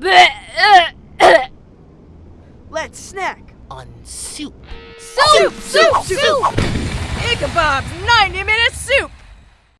Let's snack. On soup. Soup! Soup! Soup! Ichabod's 90 minutes.